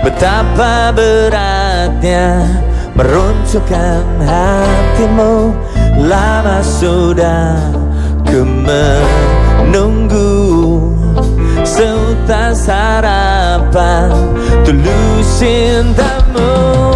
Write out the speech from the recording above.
Betapa beratnya Meruntuhkan hatimu. Lama sudah Ku menunggu Seutas harapan Tulus cintamu.